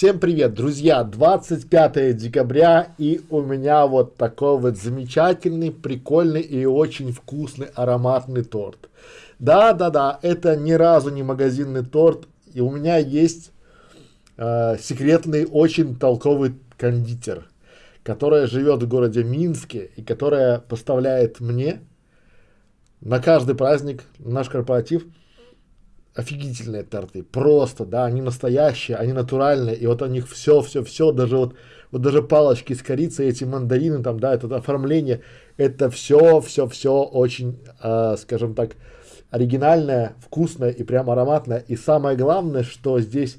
Всем привет, друзья! 25 декабря и у меня вот такой вот замечательный, прикольный и очень вкусный ароматный торт. Да-да-да, это ни разу не магазинный торт, и у меня есть э, секретный, очень толковый кондитер, которая живет в городе Минске и которая поставляет мне на каждый праздник наш корпоратив офигительные торты, просто, да, они настоящие, они натуральные, и вот у них все, все, все, даже вот, вот даже палочки с корицей, эти мандарины там, да, это оформление, это все, все, все очень, э, скажем так, оригинальное, вкусное и прям ароматное, и самое главное, что здесь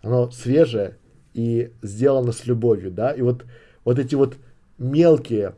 оно свежее и сделано с любовью, да, и вот, вот эти вот мелкие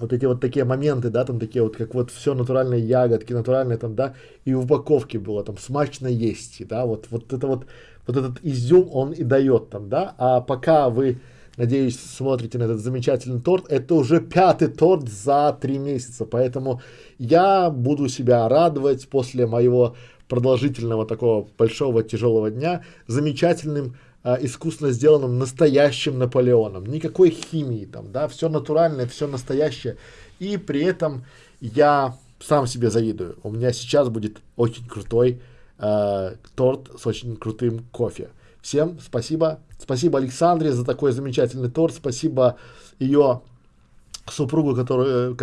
вот эти вот такие моменты, да, там такие вот, как вот все натуральные ягодки, натуральные там, да, и в упаковке было там смачно есть, да, вот, вот это вот, вот этот изюм он и дает там, да, а пока вы, надеюсь, смотрите на этот замечательный торт, это уже пятый торт за три месяца, поэтому я буду себя радовать после моего продолжительного такого большого тяжелого дня замечательным а, искусственно сделанным настоящим Наполеоном. Никакой химии там, да, все натуральное, все настоящее. И при этом я сам себе завидую. У меня сейчас будет очень крутой э, торт с очень крутым кофе. Всем спасибо. Спасибо Александре за такой замечательный торт. Спасибо ее супругу, который,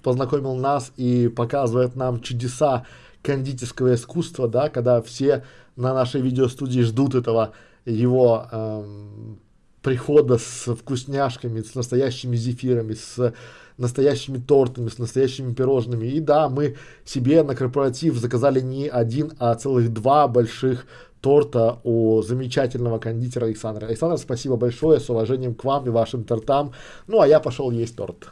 познакомил нас и показывает нам чудеса кондитерского искусства, да, когда все на нашей видеостудии ждут этого его эм, прихода с вкусняшками, с настоящими зефирами, с настоящими тортами, с настоящими пирожными. И да, мы себе на корпоратив заказали не один, а целых два больших торта у замечательного кондитера Александра. Александр, спасибо большое, с уважением к вам и вашим тортам. Ну, а я пошел есть торт.